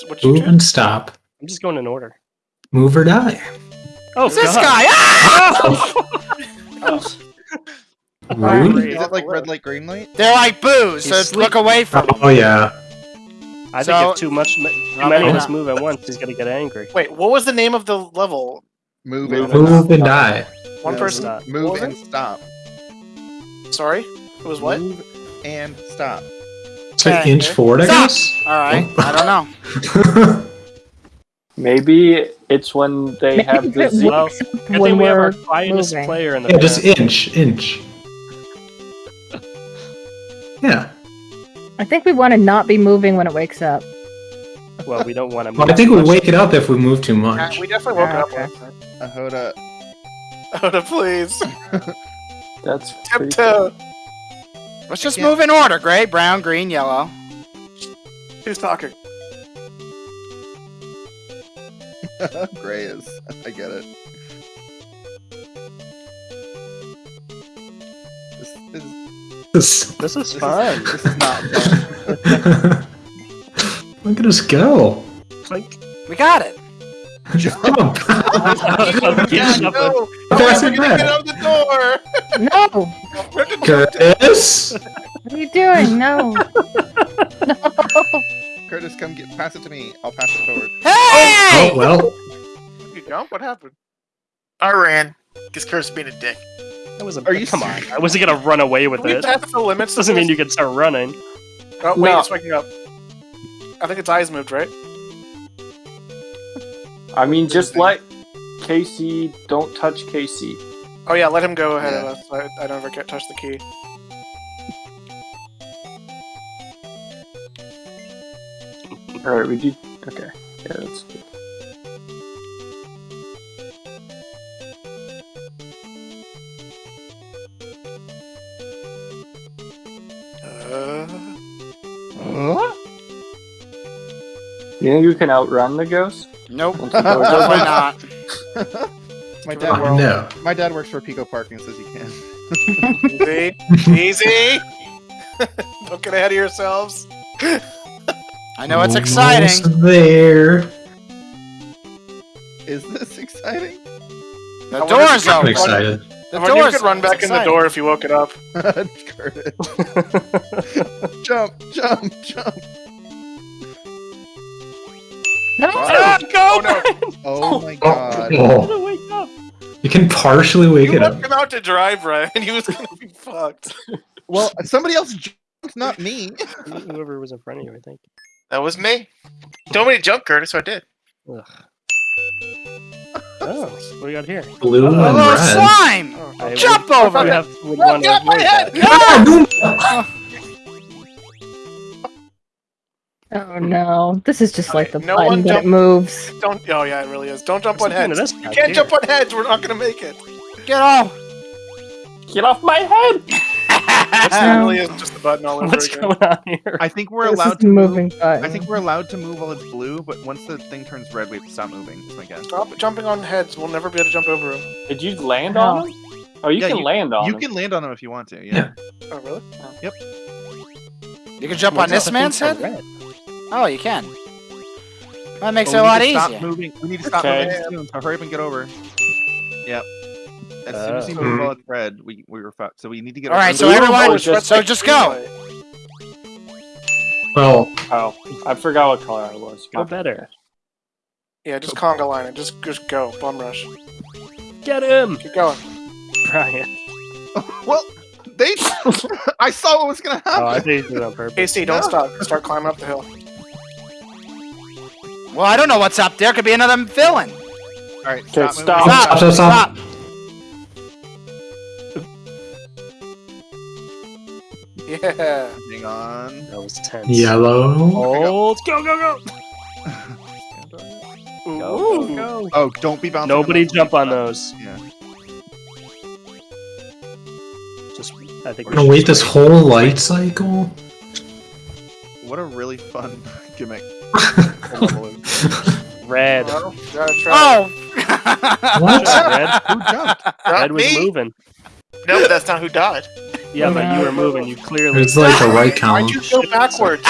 What's, what you Move and stop. I'm just going in order. Move or die. Oh, Who's this God. guy? Ah! Rude. Great. Is it like red light, green light? They're like booze, so He's look away from Oh yeah. I So- think if too much, too many of us move at once, he's gonna get angry. Wait, what was the name of the level? Move, Move and Move and die. One Yeah, person. stop. Move and it? stop. Sorry, it was what? Move and stop. So Okay. inch forward, I guess. All right, I don't know. Maybe it's when they have the Z. Well, Good when thing we have we're our quietest moving. player in the yeah, just inch, inch. Yeah. I think we want to not be moving when it wakes up. Well, we don't want to move. Well, I think we much. wake it up if we move too much. we definitely woke Ah, up. okay. last night. Ahoda. Oda, please. That's pretty Tiptoe. Let's just Yeah. move in order: gray, brown, green, yellow. Who's talking? Gray is. I get it. This is, This- This is this fun. is, this is not fun. Look at us go. Clink. We got it. Jump. Keep Yeah, no. Pass Oh, it we're gonna back. get out the door. No! Curtis. What are you doing? No! no! Curtis, come get pass it to me. I'll pass it forward. Hey! Oh, oh well. You jump? What happened? I ran. Because Curtis being a dick. That was a, Are you come on. I wasn't gonna run away with Can we it. test the limits? Doesn't mean you can start running. Oh wait, No. it's waking up. I think its eyes moved, right? I mean, just let Casey. Don't touch Casey. Oh yeah, let him go ahead Yeah. of us. I, I never get touch the key. All right, we do. Okay, yeah, that's good. Uh, You think you can outrun the ghost? Nope. Once you Definitely not. My dad, Oh, no. my dad works for Pico Parking says he can. easy, easy. Don't get ahead of yourselves. I know it's exciting. Almost there. Is this exciting? The I door's if I'm open. excited. The I wonder you door's could run back It's in the door if you woke it up. Curtis. jump, jump, jump. No! Ah, go! no. Oh my Oh, god. oh. wake up. You can partially wake You it up. left him out to dry, Brian. He was gonna be fucked. Well, somebody else jumped, not me. Whoever was in front of you, I think. That was me. Told me to jump, Curtis, so I did. Ugh. Oh, what do we got here? Blue A and little red. slime. I Jump would, over would it. have would Oh, want to get my head. that. Oh no. This is just like the Okay, no button one that jump- moves. Don't. Oh yeah, it really is. Don't jump What's on the point of heads. this You can't here? jump on heads. We're not gonna make it. Get off. Get off my head! This Um, really is just a button all over What's again. going on here? I think we're This allowed is to a move. button. I think we're allowed to move while it's blue, but once the thing turns red, we have to stop moving. Is my guess. Stop jumping on heads. We'll never be able to jump over them. Did you land on him? Oh, you Yeah, can land on You him. can land on them if you want to. Yeah. Oh really? Yep. You can jump on this man's head? Red. Oh, you can. That makes But it a lot need to Stop easier. moving. We need to stop Okay. moving soon. So hurry up and get over. Yep. As soon as you Uh. move while it's red, we we were fucked. So we need to get. All over right, the- so everyone, or just- so just go. Well, Oh, I forgot what color I was. Go better. Yeah, just conga line it. Just just go. Bum rush. Get him, Keep going. Brian. Well, they. I saw what was gonna happen. Oh, I think you did it on purpose. KC, don't No. stop. Start climbing up the hill. Well, I don't know what's up there. Could be another villain. All right, Okay, stop. stop. moving. Stop. stop, stop. Stop. Yeah. Hang on. That was tense. yellow. Hold. Go, go, go. Ooh. Go, go, go. Oh, don't be bouncing. Nobody those. jump on those. Yeah. Just, I think We're gonna wait this whole light cycle. What a really fun gimmick. red. Well, gotta try. Oh. What? Red. Who jumped? Not Red was me. moving. No, but that's not who died. Yeah, but you were moving. You clearly. It's like the right Why'd you go backwards?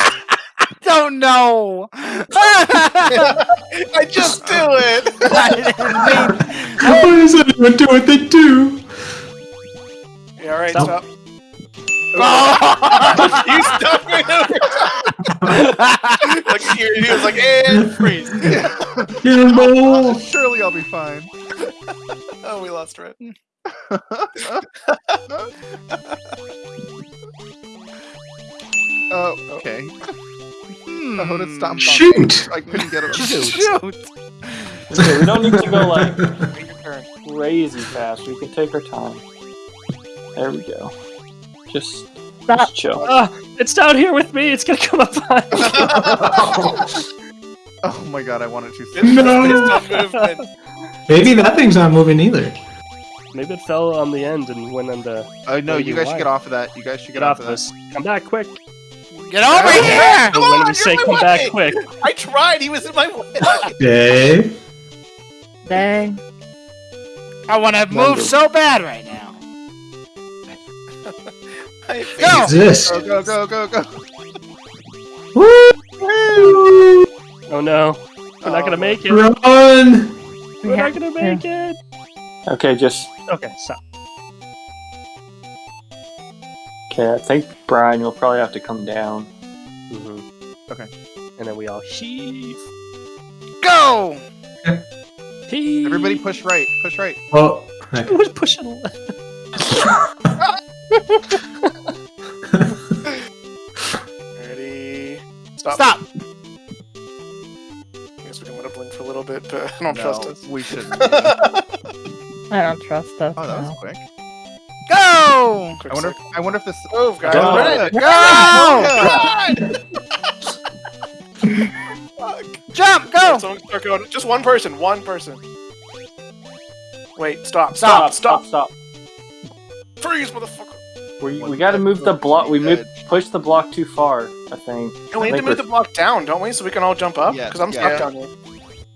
don't know. I just do it. I didn't mean- Why does anyone do what they do? Yeah, all right, Stop. stop. Like he, he was like, and freeze. Cannonball! Surely I'll be fine. Oh, we lost Red. Oh, okay. Hmm. I would have stomped on Shoot! I couldn't get it. Shoot. Okay, we don't need to go like Take your turn. crazy fast. We can take our time. There we go. Just, Stop. just chill. Ah, it's down here with me. It's gonna come up on. Oh my god, I wanted to. It's No. based on movement. Maybe that thing's not moving either. Maybe it fell on the end and went on the. Oh no, you guys why? should get off of that. You guys should Get get, off of of this. Come back quick. Get over Oh, here! Come when on, we say come my back way. quick. I tried. He was in my way. Dave? Dang. I want to move so bad right now. I Go! Exist. Go go go go go. Woo! Oh no, we're not Oh, gonna make it. Run! We're Yeah, not gonna make it. Okay, just Okay, stop. okay. I think Brian, you'll probably have to come down. hmm Okay. And then we all heave. Go! Heave. Everybody push right. Push right. Well, Who was pushing left? Stop. Stop! I guess we can let it blink for a little bit, but I don't no, trust us. we shouldn't. I don't trust us. Oh, that was no. quick. Go! Quick I wonder. sec. I wonder if this. Oh, move, guys. Go. Red. Go! Fuck. Jump! Go! Someone start going. Just one person. One person. Wait. Stop. Stop! Stop. Stop! Stop! Freeze, motherfucker. We, we got to move the block. We move push the block too far. I think. And we I need to move the we're- block down, don't we? So we can all jump up? Yes, Because I'm yeah. stuck Yeah. down here.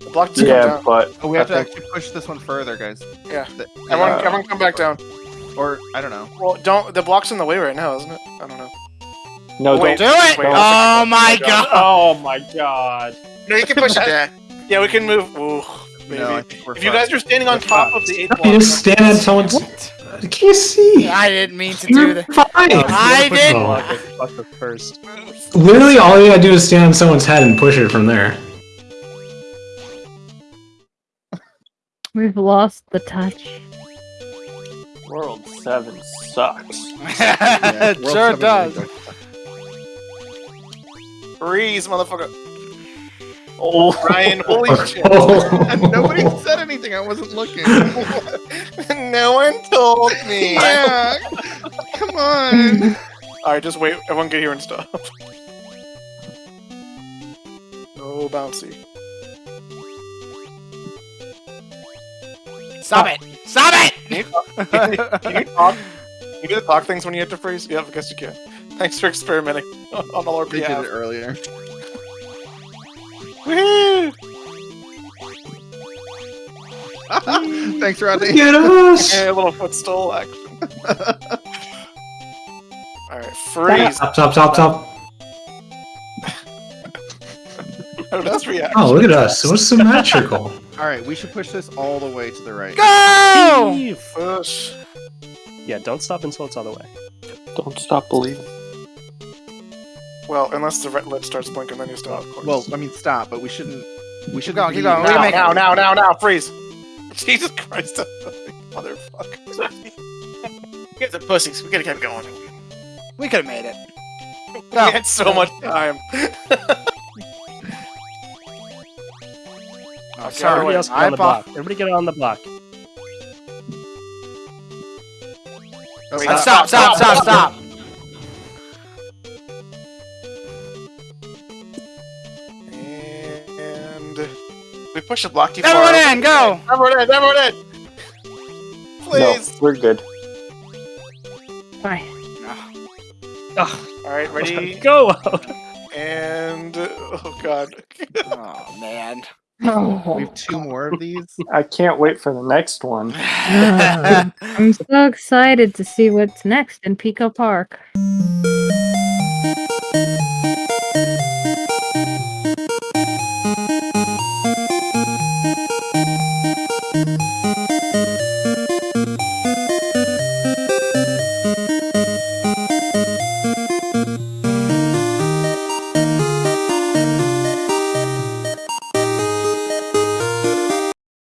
The block just Yeah, down. but Oh, we have I to think- actually push this one further, guys. Yeah. The- Everyone, Uh, everyone come back down. or I don't know. Well, don't. The block's in the way right now, isn't it? I don't know. no, Wait. don't. Do it! Wait, oh my god! Oh my god! No, you can push it back. Yeah, we can move. Ooh, maybe. No, I think we're if you guys are standing on We're top fine. of the eighth you just stand on someone's. Can you see? I didn't mean to do You're that. fine. I didn't- the it- first. Literally, all you gotta do is stand on someone's head and push it from there. We've lost the touch. World seven sucks. Yeah, it World sure Seven does. really freeze, motherfucker. Oh, Ryan, holy shit. Nobody said anything. I wasn't looking. no one told me. yeah. Come on. Alright, just wait. Everyone get here and stop. No bouncy. Stop it! Stop it! Can you talk? Can you do the talk things when you have to freeze? Yeah, I guess you can. Thanks for experimenting on on all our They did it earlier. Woohoo! Thanks, Rodney. Get us! Yeah, a little footstool action. Alright, freeze. Stop, stop, stop, stop. How does react? Oh, look at us. So symmetrical. All right, we should push this all the way to the right. Go! Push. Yeah, don't stop until it's all the way. don't stop believing. Well, unless the red lit starts blinking, then you stop. Of course. Well, I mean, stop, but we shouldn't. We should go. keep going. We're now, gonna make now, now, now, now, freeze! Jesus Christ, motherfucker! You guys are pussies. We gotta keep going. We could have made it. We had so much time. Oh, Okay, sorry. Everybody else get I on the block. Everybody get on the block. Wait, Uh, Stop, stop, stop, stop. Push the block too far. Everyone in, go! everyone in, everyone in. Please. No, we're good. Fine. All right, ready? Go! and oh god. Oh, man. Oh. We Oh. have two more of these. I can't wait for the next one. I'm so excited to see what's next in Pico Park.